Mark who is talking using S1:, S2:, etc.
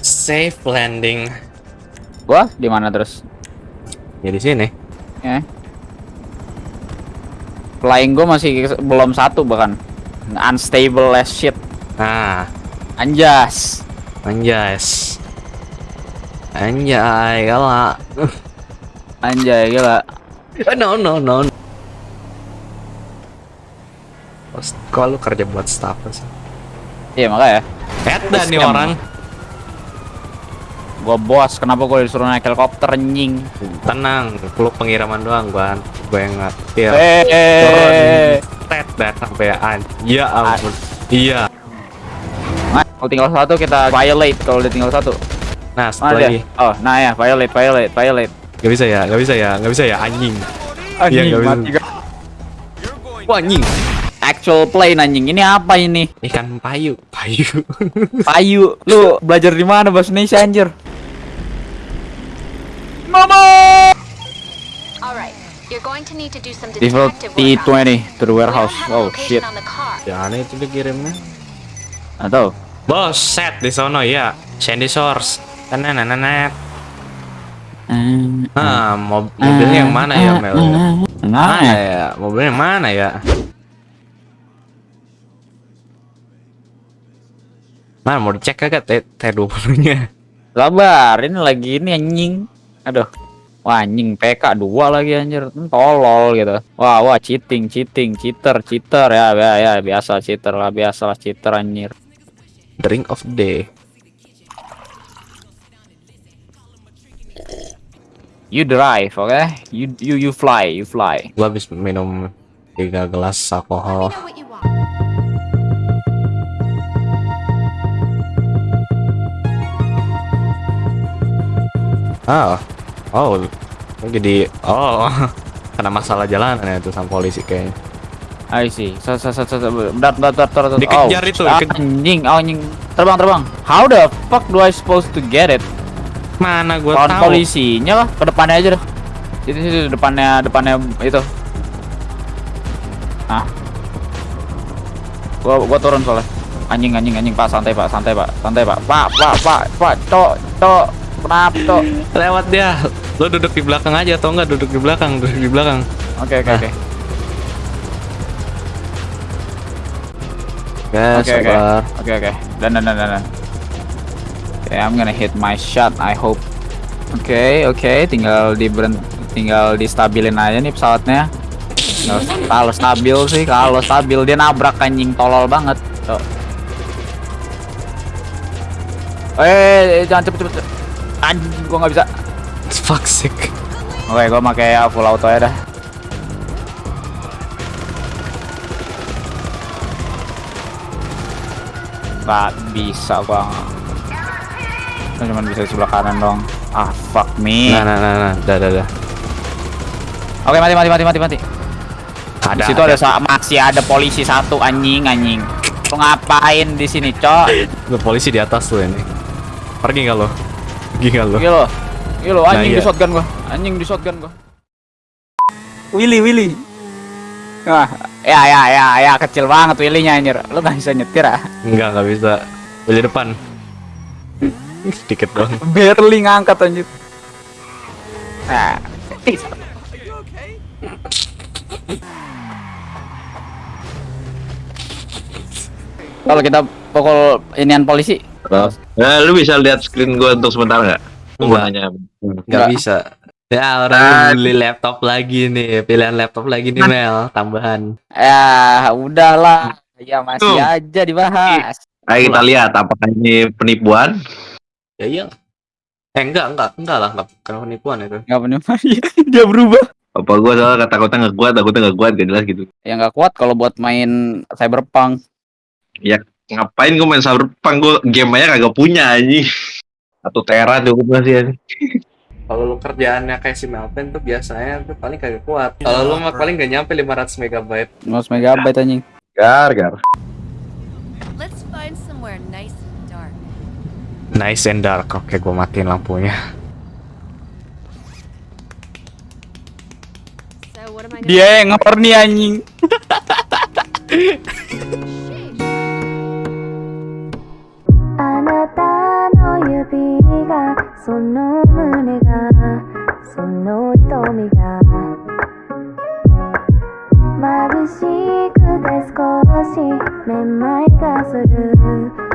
S1: Safe landing.
S2: Gua di mana terus?
S1: Ya di sini.
S2: Ya. Flying gua masih belum satu bahkan. Unstable as shit.
S1: Nah,
S2: Anjas.
S1: anjas. Anjay, gala.
S2: Anjay gila.
S1: no, no, no. Terus, Kok lu kerja buat staff sih?
S2: Iya makanya.
S1: Edan nih
S2: Scam.
S1: orang.
S2: Gua bos, kenapa gua disuruh naik helikopter nying?
S1: Tenang, lu pengiriman doang gua. Gua yang ngatir.
S2: Eh.
S1: Tet dah sampai an. Ya ampun. Iya.
S2: Nah, kalau tinggal satu kita violate kalau udah tinggal satu.
S1: Nah, setelah lagi.
S2: Oh, nah ya, violate, violate, violate.
S1: Gak bisa ya, gak bisa ya, gak bisa ya, anjing. Nggak bisa.
S2: mati gua.
S1: Wah, anjing.
S2: Actual plane anjing. Ini apa ini?
S1: Ikan payu, payu.
S2: Payu. Lu belajar di mana bahasa Indonesia anjir? Mama!
S3: Alright, you're going to need to do some
S2: Default
S3: detective work on it.
S2: T20 to the warehouse. Oh shit.
S1: Ya aneh itu dikirimnya.
S2: Atau
S1: Bos, set di sono ya. Sandy Source. Tenenenet. Ah, mob mobilnya yang mana ya, Mel?
S2: Nah,
S1: Mana ya? Mobilnya yang mana ya? Mana mau dicek kagak T T20-nya?
S2: sabar, ini lagi ini anjing. Aduh. Wah, anjing PK 2 lagi anjir. Hmm, Tolol gitu. Wah, wah cheating, cheating, cheater, cheater ya, ya, ya biasa cheater lah, biasa lah cheater anjir.
S1: Drink of the day.
S2: You drive, oke? You you you fly, you fly.
S1: Gua habis minum 3 gelas alkohol. Ah, oh, oh, jadi oh karena masalah jalanan ya itu sama polisi kayaknya.
S2: I see. So, so, so, so, so, bentar, bentar, bentar, bentar.
S1: Dikejar
S2: oh,
S1: itu,
S2: ah, anjing, oh, anjing. Terbang, terbang. How the fuck do I supposed to get it?
S1: Mana gua
S2: Lawan
S1: tahu.
S2: polisinya lah, ke depannya aja deh. Situ, situ, depannya, depannya itu. Ah. Gua, gua turun soalnya. Anjing, anjing, anjing, pak, santai pak, santai pak, santai pak, pak, pak, pak, pak, cok, cok, kenapa cok?
S1: Lewat dia. Lo duduk di belakang aja atau enggak duduk di belakang, duduk di belakang.
S2: Oke, oke,
S1: Ah.
S2: oke. Oke, oke.
S1: sabar.
S2: Oke oke. Dan dan dan dan. dan. Oke, I'm gonna hit my shot. I hope. Oke oke. Tinggal di tinggal distabilin aja nih pesawatnya. Kalau stabil sih, kalau stabil dia nabrak anjing tolol banget. Tuh. Eh, jangan cepet cepet. cepet. Anjing, gua nggak bisa.
S1: Fuck sick.
S2: Oke, gua pakai full auto ya dah. Gak bisa gua. Gua cuma bisa di sebelah kanan dong. Ah, fuck me.
S1: Nah, nah, nah, nah. Dah, dah, dah.
S2: Oke, mati mati mati mati mati.
S1: Ada.
S2: Di situ ada, sa- masih ada polisi satu anjing anjing. Lu ngapain di sini, Cok?
S1: Ada polisi di atas tuh ini. Pergi nggak lo? Nggak lo?
S2: Gila. Gila, anjing
S1: Nah,
S2: di
S1: iya.
S2: shotgun gua. Anjing di shotgun gua. Willy, Willy. Wah, ya ya ya ya kecil banget Willy-nya anjir. Lu gak bisa nyetir ah.
S1: Enggak, nggak bisa. Beli depan. Sedikit dong.
S2: Barely ngangkat anjir. Nah. Kalau kita pukul inian polisi,
S4: Nah, lu bisa lihat screen gua untuk sementara nggak?
S1: Enggak.
S4: nanya.
S1: Nggak
S2: Nggak.
S1: bisa. Ya orang
S4: Ah.
S1: beli laptop lagi nih, pilihan laptop lagi nih Mel, tambahan.
S2: ya udahlah. Ya masih
S4: Tuh.
S2: aja dibahas.
S4: Ayo kita lihat apakah ini penipuan?
S1: Ya iya. Eh enggak, enggak, enggak lah, enggak bukan penipuan itu.
S2: Nggak punya dia berubah.
S4: Apa gua soal kata-kata nggak kuat, takutnya nggak kuat, gak jelas gitu.
S2: Ya nggak kuat kalau buat main cyberpunk.
S4: Ngapain gua main cyberpunk gua game aja kagak punya anjing. Satu tera cukup nggak sih anjing?
S1: Kalau lu kerjaannya kayak si Melvin tuh biasanya tuh paling kagak kuat. Kalau lu mah paling gak nyampe 500 megabyte.
S2: 500 megabyte anjing.
S4: Gar, gar.
S5: Let's find somewhere nice and dark.
S1: Nice and dark. Oke, gua matiin lampunya.
S5: So what am I gonna
S2: Dia yang horny anjing.
S6: その胸がその瞳が眩しくて少しめまいがする。